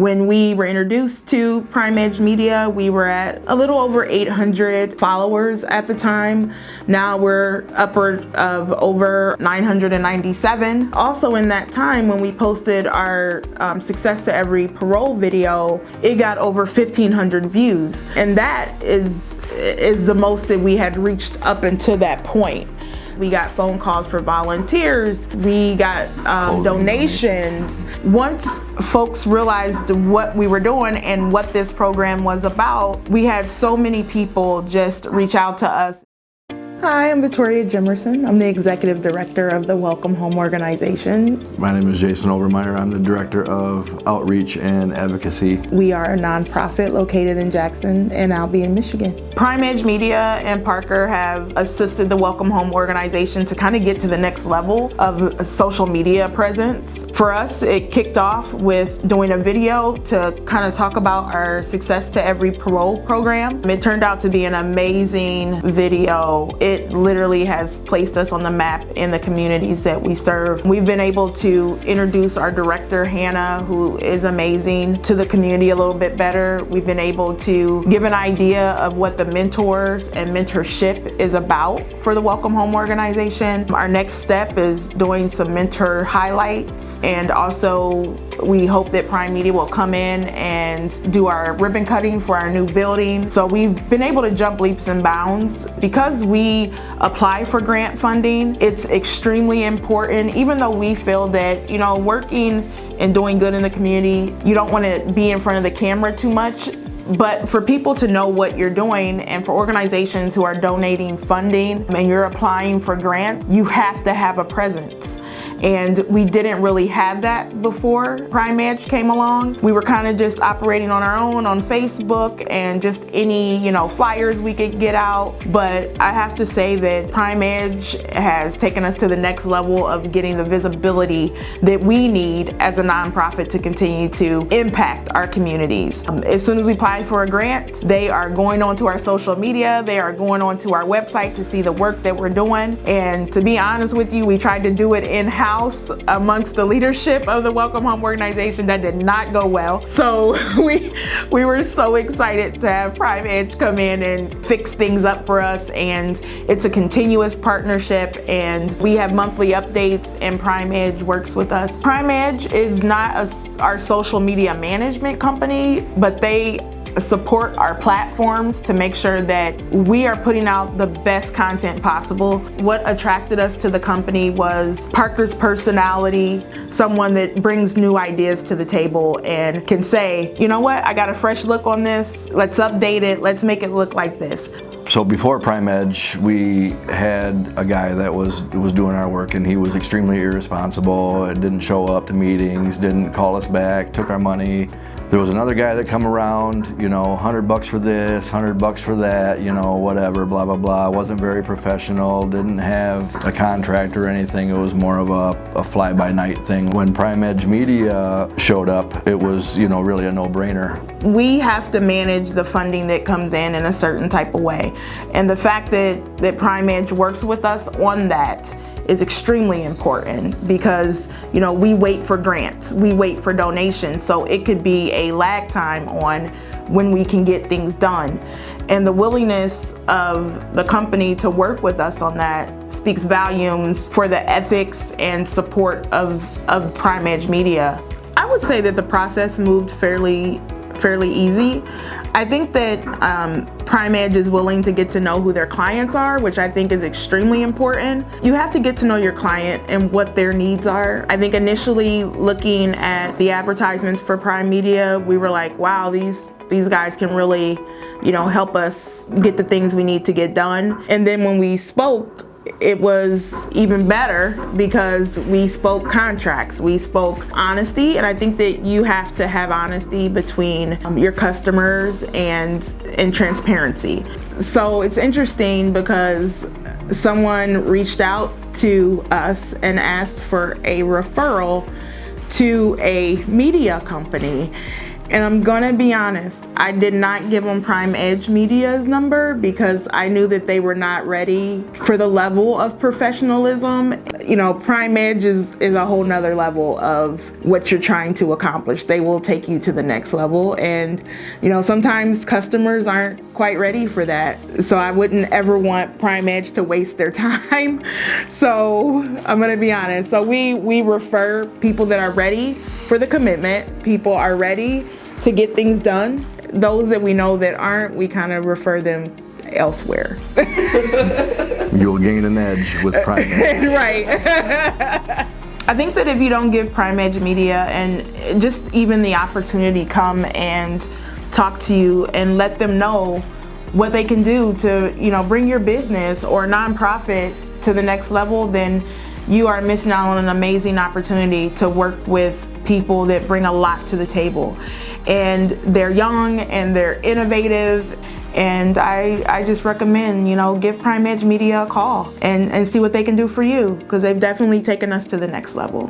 When we were introduced to Prime Edge Media, we were at a little over 800 followers at the time. Now we're upward of over 997. Also in that time when we posted our um, Success to Every Parole video, it got over 1,500 views. And that is, is the most that we had reached up until that point. We got phone calls for volunteers. We got um, donations. Once folks realized what we were doing and what this program was about, we had so many people just reach out to us. Hi, I'm Victoria Jimerson. I'm the Executive Director of the Welcome Home Organization. My name is Jason Overmeyer. I'm the Director of Outreach and Advocacy. We are a nonprofit located in Jackson and Albion, Michigan. Prime Edge Media and Parker have assisted the Welcome Home Organization to kind of get to the next level of social media presence. For us, it kicked off with doing a video to kind of talk about our Success to Every Parole program. It turned out to be an amazing video. It it literally has placed us on the map in the communities that we serve. We've been able to introduce our director, Hannah, who is amazing, to the community a little bit better. We've been able to give an idea of what the mentors and mentorship is about for the Welcome Home organization. Our next step is doing some mentor highlights and also we hope that Prime Media will come in and do our ribbon cutting for our new building. So we've been able to jump leaps and bounds. Because we apply for grant funding, it's extremely important, even though we feel that, you know, working and doing good in the community, you don't want to be in front of the camera too much. But for people to know what you're doing and for organizations who are donating funding and you're applying for grant, you have to have a presence and we didn't really have that before Prime Edge came along. We were kind of just operating on our own on Facebook and just any, you know, flyers we could get out. But I have to say that Prime Edge has taken us to the next level of getting the visibility that we need as a nonprofit to continue to impact our communities. Um, as soon as we apply for a grant, they are going onto our social media, they are going onto our website to see the work that we're doing. And to be honest with you, we tried to do it in-house amongst the leadership of the Welcome Home organization that did not go well. So we, we were so excited to have Prime Edge come in and fix things up for us and it's a continuous partnership and we have monthly updates and Prime Edge works with us. Prime Edge is not a, our social media management company, but they support our platforms to make sure that we are putting out the best content possible. What attracted us to the company was Parker's personality, someone that brings new ideas to the table and can say, you know what, I got a fresh look on this, let's update it, let's make it look like this. So before Prime Edge, we had a guy that was was doing our work and he was extremely irresponsible, didn't show up to meetings, didn't call us back, took our money, there was another guy that come around, you know, 100 bucks for this, 100 bucks for that, you know, whatever, blah, blah, blah. Wasn't very professional, didn't have a contract or anything. It was more of a, a fly-by-night thing. When Prime Edge Media showed up, it was, you know, really a no-brainer. We have to manage the funding that comes in in a certain type of way. And the fact that, that Prime Edge works with us on that is extremely important because you know we wait for grants, we wait for donations, so it could be a lag time on when we can get things done. And the willingness of the company to work with us on that speaks volumes for the ethics and support of, of Prime Edge Media. I would say that the process moved fairly fairly easy. I think that um, Prime Edge is willing to get to know who their clients are, which I think is extremely important. You have to get to know your client and what their needs are. I think initially looking at the advertisements for Prime Media, we were like, wow, these, these guys can really you know, help us get the things we need to get done. And then when we spoke, it was even better because we spoke contracts, we spoke honesty, and I think that you have to have honesty between um, your customers and, and transparency. So it's interesting because someone reached out to us and asked for a referral to a media company And I'm gonna be honest, I did not give them Prime Edge Media's number because I knew that they were not ready for the level of professionalism. You know, Prime Edge is, is a whole nother level of what you're trying to accomplish. They will take you to the next level. And, you know, sometimes customers aren't quite ready for that. So I wouldn't ever want Prime Edge to waste their time. So I'm gonna be honest. So we, we refer people that are ready for the commitment. People are ready to get things done. Those that we know that aren't, we kind of refer them elsewhere. You'll gain an edge with uh, Prime Edge. right. I think that if you don't give Prime Edge Media and just even the opportunity come and talk to you and let them know what they can do to, you know, bring your business or nonprofit to the next level, then you are missing out on an amazing opportunity to work with people that bring a lot to the table. And they're young and they're innovative and I, I just recommend, you know, give Prime Edge Media a call and, and see what they can do for you because they've definitely taken us to the next level.